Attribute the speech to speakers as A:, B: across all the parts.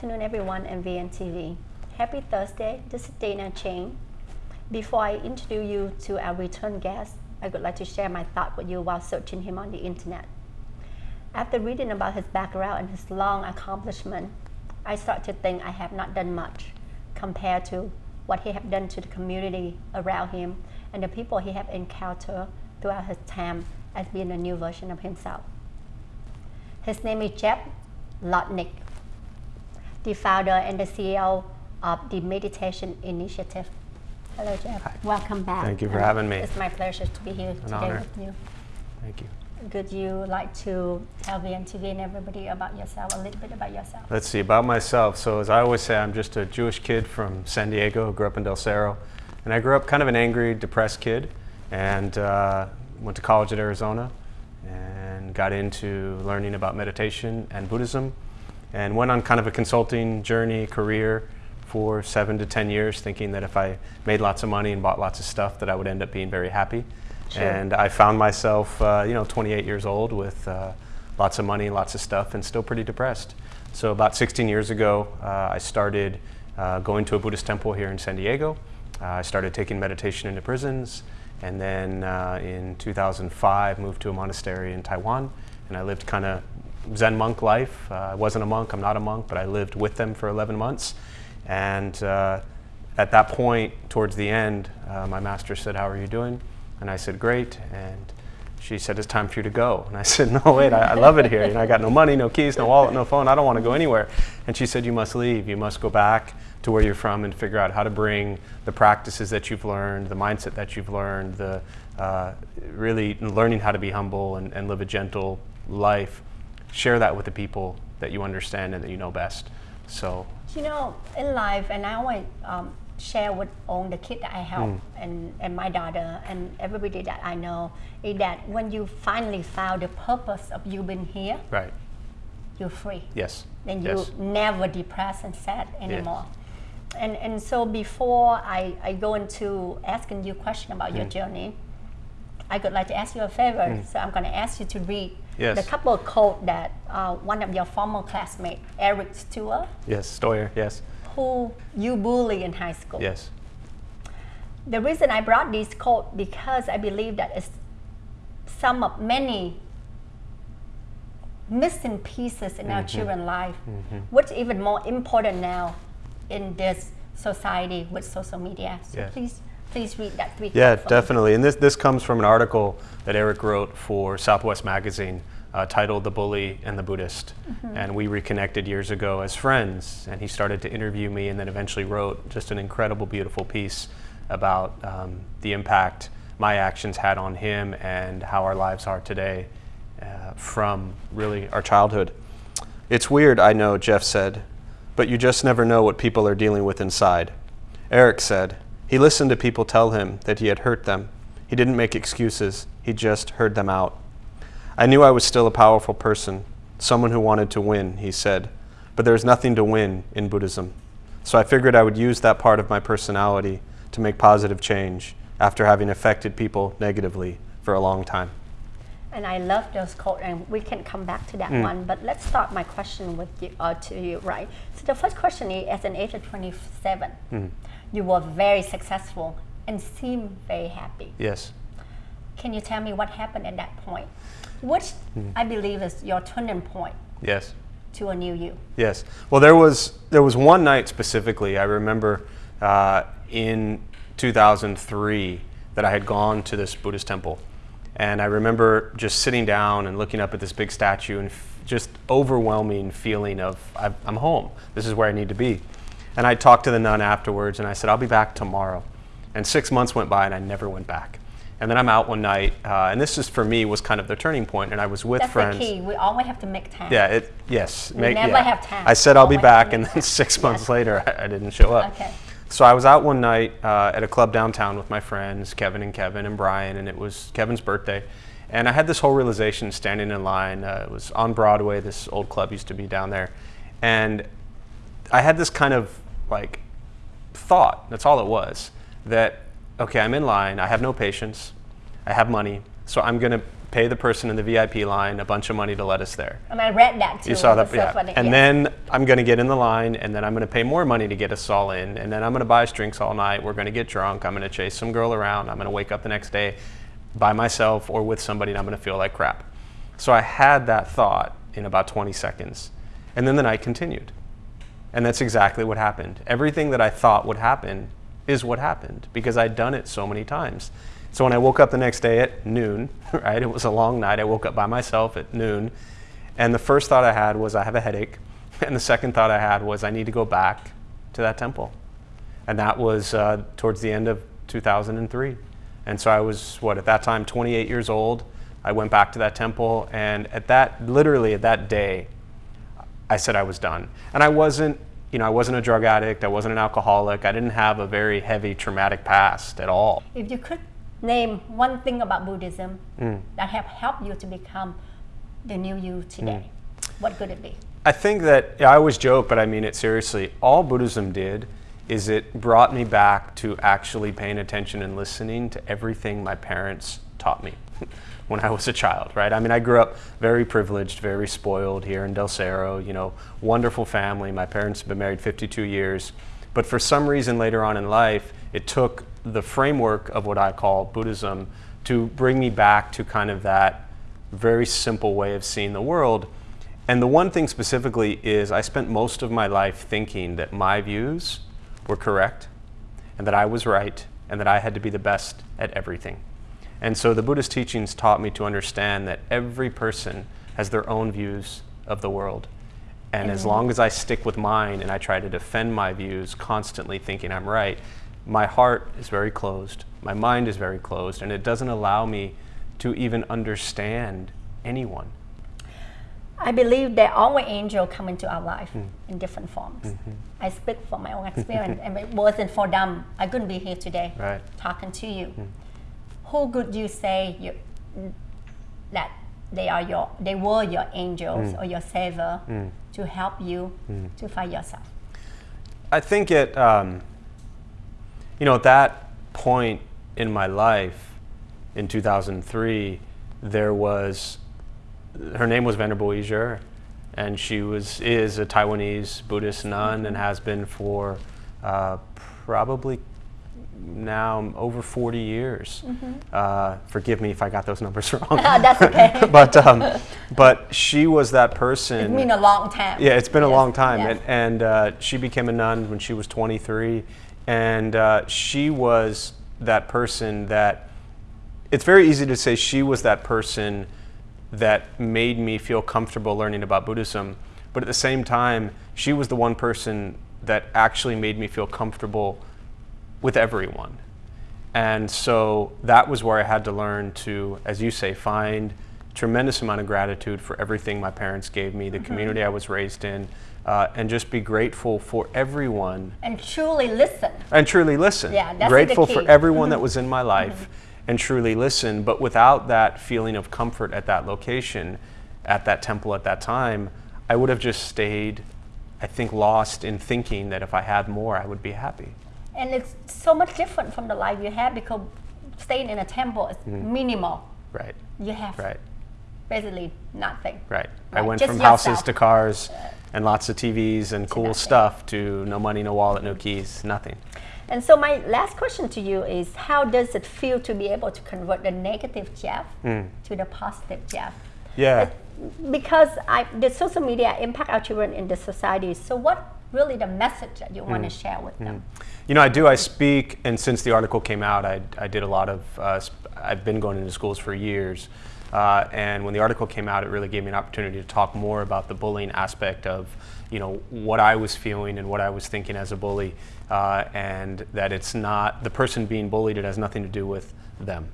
A: afternoon, everyone, and VNTV. Happy Thursday. This is Dana Chang. Before I introduce you to our return guest, I would like to share my thought with you while searching him on the internet. After reading about his background and his long accomplishment, I start to think I have not done much compared to what he have done to the community around him and the people he have encountered throughout his time as being a new version of himself. His name is Jeff Zlotnick, the founder and the CEO of the Meditation Initiative. Hello, Jeff.
B: Hi.
A: Welcome back.
B: Thank you for
A: And
B: having me.
A: It's my pleasure to be here today
B: honor.
A: with you.
B: Thank you.
A: Could you like to tell VNTV and everybody about yourself, a little bit about yourself?
B: Let's see, about myself. So, as I always say, I'm just a Jewish kid from San Diego, grew up in Del Cerro. And I grew up kind of an angry, depressed kid and uh, went to college at Arizona and got into learning about meditation and Buddhism and went on kind of a consulting journey, career for seven to 10 years, thinking that if I made lots of money and bought lots of stuff, that I would end up being very happy.
A: Sure.
B: And I found myself, uh, you know, 28 years old with uh, lots of money, lots of stuff, and still pretty depressed. So about 16 years ago, uh, I started uh, going to a Buddhist temple here in San Diego. Uh, I started taking meditation into prisons, and then uh, in 2005 moved to a monastery in Taiwan, and I lived kind of Zen monk life. Uh, I wasn't a monk, I'm not a monk, but I lived with them for 11 months. And uh, at that point, towards the end, uh, my master said, How are you doing? And I said, Great. And she said, It's time for you to go. And I said, No, wait, I, I love it here. You know, I got no money, no keys, no wallet, no phone. I don't want to go anywhere. And she said, You must leave. You must go back to where you're from and figure out how to bring the practices that you've learned, the mindset that you've learned, the uh, really learning how to be humble and, and live a gentle life. Share that with the people that you understand and that you know best. So
A: You know, in life, and I always um, share with all the kids that I help
B: Mm.
A: and, and my daughter and everybody that I know, is that when you finally found the purpose of you being here,
B: right,
A: you're free.
B: yes,
A: Then you
B: yes,
A: never depressed and sad anymore. And, and so before I, I go into asking you a question about your
B: Mm.
A: journey, I would like to ask you a favor. So I'm going to ask you to read
B: Yes.
A: the couple of quotes that uh, one of your former classmates, Eric Stewart,
B: yes, Steuer, yes,
A: who you bully in high school.
B: yes,
A: The reason I brought this quote because I believe that it's some of many missing pieces in
B: Mm-hmm.
A: our children's life, which even more important now in this society with social media. So
B: Yes.
A: please, please read that three.
B: Yeah, definitely. And this, this comes from an article that Eric wrote for Southwest Magazine uh, titled The Bully and the Buddhist. And we reconnected years ago as friends. And he started to interview me and then eventually wrote just an incredible, beautiful piece about um, the impact my actions had on him and how our lives are today uh, from really our childhood. It's weird, I know, Jeff said, but you just never know what people are dealing with inside. Eric said, he listened to people tell him that he had hurt them. He didn't make excuses, he just heard them out. I knew I was still a powerful person, someone who wanted to win, he said, but there's nothing to win in Buddhism. So I figured I would use that part of my personality to make positive change after having affected people negatively for a long time.
A: And I love those quotes, and we can come back to that
B: Mm.
A: one. But let's start my question with you, uh, to you, right? So the first question is, at an age of 27,
B: Mm.
A: you were very successful and seemed very happy.
B: Yes.
A: Can you tell me what happened at that point? Which
B: Mm.
A: I believe is your turning point
B: Yes.
A: to a new you.
B: Yes. Well, there was there was one night specifically. I remember uh, in 2003 that I had gone to this Buddhist temple, and I remember just sitting down and looking up at this big statue and f- just overwhelming feeling of I've, I'm home. This is where I need to be. And I talked to the nun afterwards, and I said I'll be back tomorrow. And six months went by, and I never went back. And then I'm out one night, uh, and this is for me was kind of the turning point. And I was with
A: That's
B: friends.
A: the key. We always have to make time.
B: Yeah, it, yes.
A: We never have time.
B: I said I'll be back, and then six months
A: Yes.
B: later, I, I didn't show up.
A: Okay.
B: So I was out one night uh, at a club downtown with my friends, Kevin and Kevin and Brian, and it was Kevin's birthday. And I had this whole realization standing in line. Uh, it was on Broadway, this old club used to be down there. And I had this kind of like thought, that's all it was, that, okay, I'm in line, I have no patience, I have money, so I'm gonna pay the person in the VIP line a bunch of money to let us there.
A: And I read that too.
B: You saw that,
A: so
B: yeah. And then I'm going to get in the line, and then I'm going to pay more money to get us all in, and then I'm going to buy us drinks all night. We're going to get drunk. I'm going to chase some girl around. I'm going to wake up the next day by myself or with somebody, and I'm going to feel like crap. So I had that thought in about 20 seconds, and then the night continued. And that's exactly what happened. Everything that I thought would happen is what happened because I'd done it so many times. So when I woke up the next day at noon, right, it was a long night. I woke up by myself at noon, and the first thought I had was I have a headache, and the second thought I had was I need to go back to that temple, and that was uh, towards the end of 2003. And so I was what at that time 28 years old. I went back to that temple, and at that literally at that day, I said I was done. And I wasn't, you know, I wasn't a drug addict. I wasn't an alcoholic. I didn't have a very heavy traumatic past at all.
A: If you could name one thing about Buddhism
B: Mm.
A: that have helped you to become the new you today,
B: Mm.
A: what could it be?
B: I think that I always joke, but I mean it seriously. All Buddhism did is it brought me back to actually paying attention and listening to everything my parents taught me when I was a child, right? I mean, I grew up very privileged, very spoiled here in Del Cerro, you know, wonderful family. My parents have been married 52 years. But for some reason later on in life, it took the framework of what I call Buddhism to bring me back to kind of that very simple way of seeing the world. And the one thing specifically is I spent most of my life thinking that my views were correct and that I was right and that I had to be the best at everything. And so the Buddhist teachings taught me to understand that every person has their own views of the world. And as long as I stick with mine and I try to defend my views, constantly thinking I'm right, my heart is very closed, my mind is very closed, and it doesn't allow me to even understand anyone.
A: I believe that all angels come into our life
B: Mm.
A: in different forms.
B: Mm-hmm.
A: I speak from my own experience, and it wasn't for them, I couldn't be here today
B: Right.
A: talking to you.
B: Mm.
A: Who could you say you, that they are your, they were your angels
B: Mm.
A: or your savior to help you to find yourself?
B: I think at um, you know at that point in my life in 2003, there was her name was Venerable Yizhe, and she was is a Taiwanese Buddhist nun and has been for uh, probably now over 40 years. Uh, forgive me if I got those numbers wrong.
A: That's okay.
B: but um, but she was that person.
A: It's been a long time.
B: Yeah, it's been a long time,
A: yes.
B: and, and uh, she became a nun when she was 23, and uh, she was that person that. It's very easy to say she was that person that made me feel comfortable learning about Buddhism, but at the same time, she was the one person that actually made me feel comfortable with everyone. And so that was where I had to learn to, as you say, find tremendous amount of gratitude for everything my parents gave me, the
A: Mm-hmm.
B: community I was raised in, uh, and just be grateful for everyone
A: and truly listen.
B: and truly listen.
A: Yeah, that's
B: grateful for everyone that was in my life and truly listen. But without that feeling of comfort at that location, at that temple at that time, I would have just stayed, I think, lost in thinking that if I had more, I would be happy.
A: And it's so much different from the life you had because staying in a temple is minimal.
B: Right,
A: You have
B: Mm. right,
A: basically nothing.
B: right. I went
A: just
B: from houses to cars and lots of TVs and cool
A: nothing.
B: stuff to no money, no wallet, no keys, nothing.
A: And so my last question to you is how does it feel to be able to convert the negative Jeff
B: Mm.
A: to the positive Jeff?
B: Yeah.
A: Because I, the social media impact our children in the society. So what really the message that you
B: Mm.
A: want to share with them?
B: You know, I do. I speak, and since the article came out, I, I did a lot of. Uh, sp- I've been going into schools for years, uh, and when the article came out, it really gave me an opportunity to talk more about the bullying aspect of, you know, what I was feeling and what I was thinking as a bully, uh, and that it's not the person being bullied. It has nothing to do with them.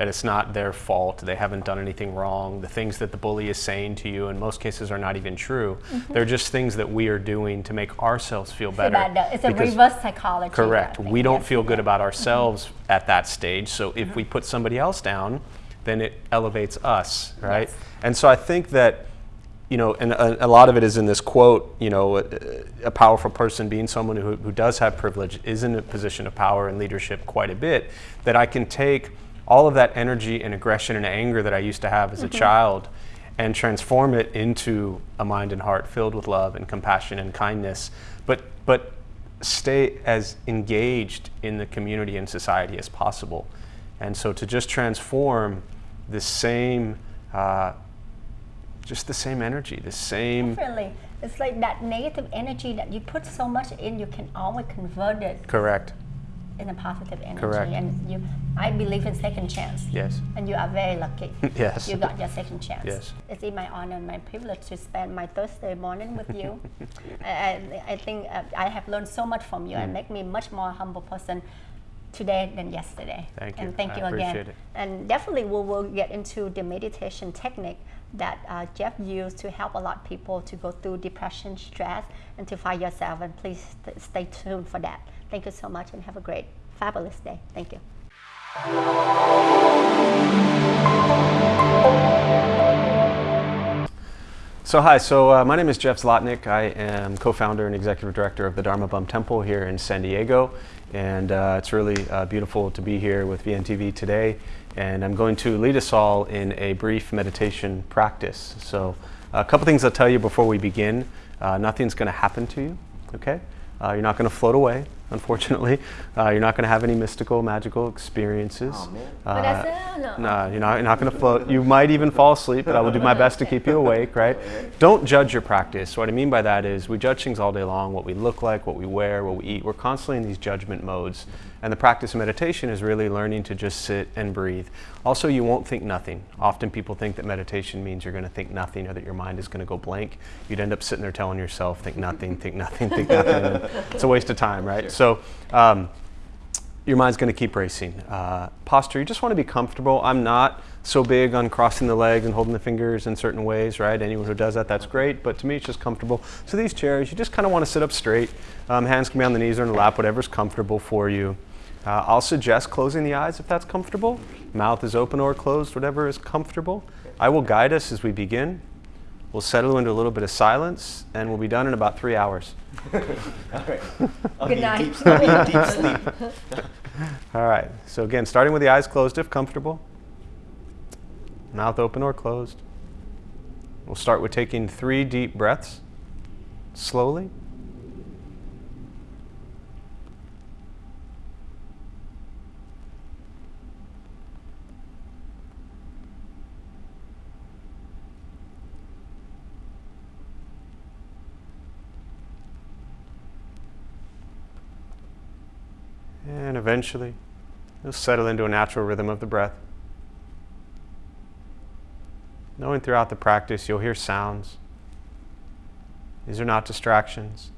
B: That it's not their fault. They haven't done anything wrong. The things that the bully is saying to you, in most cases, are not even true. Mm-hmm. They're just things that we are doing to make ourselves feel better.
A: It's a reverse psychology.
B: Correct.
A: Think.
B: We don't
A: Yes,
B: feel good about mm-hmm. ourselves at that stage. So if mm-hmm. we put somebody else down, then it elevates us, right?
A: Yes.
B: And so I think that, you know, and a, a lot of it is in this quote, you know, a, a powerful person being someone who, who does have privilege is in a position of power and leadership quite a bit, that I can take all of that energy and aggression and anger that I used to have as a child and transform it into a mind and heart filled with love and compassion and kindness, but, but stay as engaged in the community and society as possible. And so to just transform the same, uh, just the same energy, the same.
A: Definitely. It's like that negative energy that you put so much in, you can always convert it
B: Correct.
A: In a positive energy.
B: Correct.
A: And you, I believe in second chance.
B: Yes.
A: And you are very lucky.
B: Yes.
A: You got your second chance.
B: Yes.
A: It's in my honor and my privilege to spend my Thursday morning with you. I, I, I think uh, I have learned so much from you
B: Mm.
A: and make me much more humble person today than yesterday.
B: Thank you.
A: And thank
B: I
A: you again.
B: appreciate it.
A: And definitely we will get into the meditation technique that uh, Jeff used to help a lot of people to go through depression, stress, and to find yourself. And please st- stay tuned for that. Thank you so much and have a great, fabulous day. Thank you.
B: So hi, so uh, my name is Jeff Zlotnick. I am co-founder and executive director of the Dharma Bum Temple here in San Diego, and uh, it's really uh, beautiful to be here with VNTV today. And I'm going to lead us all in a brief meditation practice. So a couple things I'll tell you before we begin. Uh, nothing's going to happen to you, okay? Uh, you're not going to float away, unfortunately. Uh, you're not going to have any mystical, magical experiences.
C: Oh.
B: Uh,
A: But I said, no.
B: no, you're not, you're not going to float. You might even fall asleep, but I will do my best to keep you awake, right? Don't judge your practice. What I mean by that is we judge things all day long what we look like, what we wear, what we eat. We're constantly in these judgment modes. And the practice of meditation is really learning to just sit and breathe. Also, you won't think nothing. Often people think that meditation means you're going to think nothing or that your mind is going to go blank. You'd end up sitting there telling yourself, think nothing, think nothing, think nothing. it's a waste of time, right? So, um, your mind's going to keep racing. Uh, posture, you just want to be comfortable. I'm not so big on crossing the legs and holding the fingers in certain ways, right? Anyone who does that, that's great, but to me, it's just comfortable. So these chairs, you just kind of want to sit up straight. Um, hands can be on the knees or in the lap, whatever's comfortable for you. Uh, I'll suggest closing the eyes if that's comfortable. Mouth is open or closed, whatever is comfortable. I will guide us as we begin. We'll settle into a little bit of silence, and we'll be done in about three hours.
C: All right.
A: Good night.
C: Deep, I'll be in deep sleep.
B: All right. So again, starting with the eyes closed if comfortable. Mouth open or closed. We'll start with taking three deep breaths slowly. And eventually, you'll settle into a natural rhythm of the breath. Knowing throughout the practice you'll hear sounds. These are not distractions,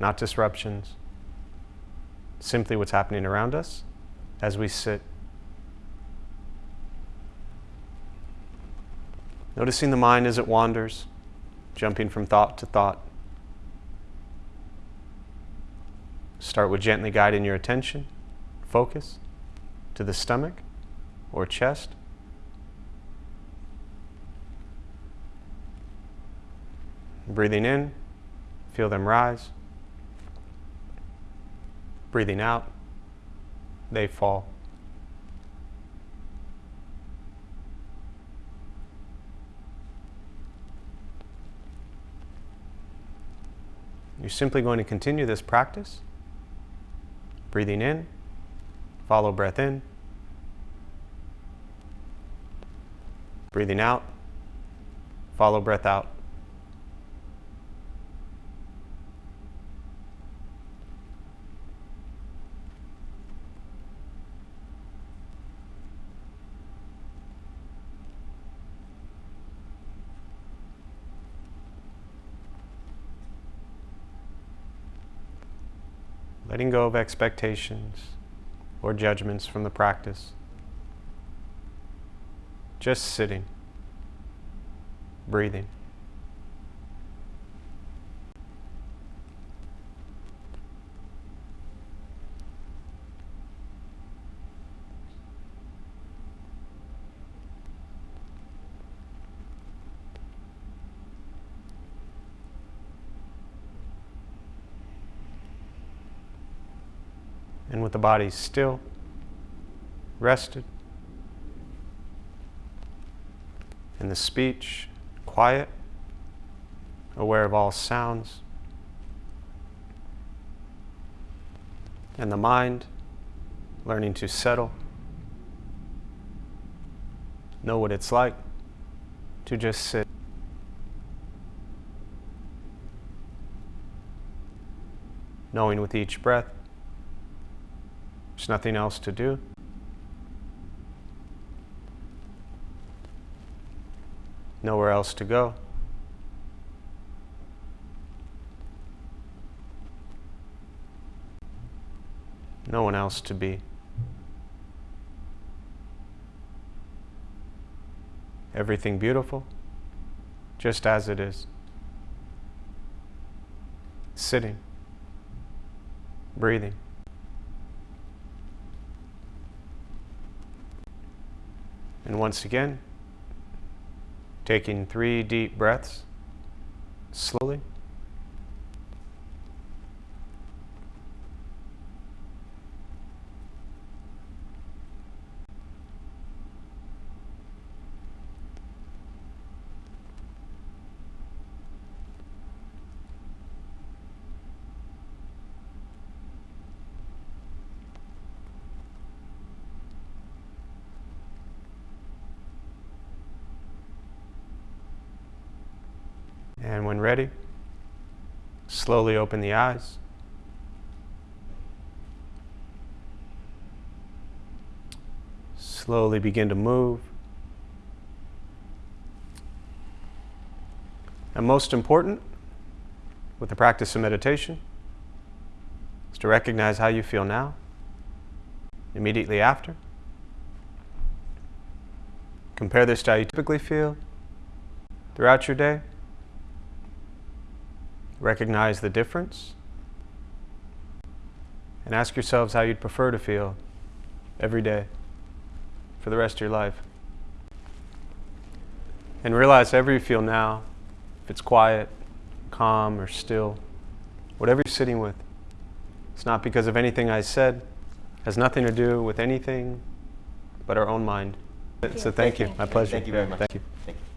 B: not disruptions, simply what's happening around us as we sit. Noticing the mind as it wanders, jumping from thought to thought. Start with gently guiding your attention, focus to the stomach or chest. Breathing in, feel them rise. Breathing out, they fall. You're simply going to continue this practice. Breathing in, follow breath in. Breathing out, follow breath out. letting go of expectations or judgments from the practice. Just sitting, breathing. And with the body still, rested, And the speech, quiet, aware of all sounds. And the mind, learning to settle. Know what it's like to just sit. Knowing with each breath, there's nothing else to do. Nowhere else to go. No one else to be. Everything beautiful, just as it is. Sitting, breathing. And once again, taking three deep breaths slowly. And when ready, slowly open the eyes. Slowly begin to move. And most important, with the practice of meditation, is to recognize how you feel now, immediately after. Compare this to how you typically feel throughout your day. Recognize the difference and ask yourselves how you'd prefer to feel every day for the rest of your life. And realize however you feel now, if it's quiet, calm, or still, whatever you're sitting with, it's not because of anything I said, has nothing to do with anything but our own mind. So thank you. My pleasure.
C: Thank you very much.
B: Thank you.
C: Thank you.